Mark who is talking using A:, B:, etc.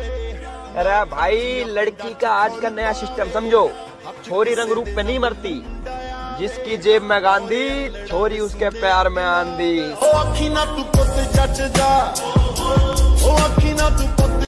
A: अरे भाई, लड़की का आज का नया सिस्टम समझो? छोरी रंग रूप में नहीं मरती। जिसकी जेब में गांधी, छोरी उसके प्यार में आंधी।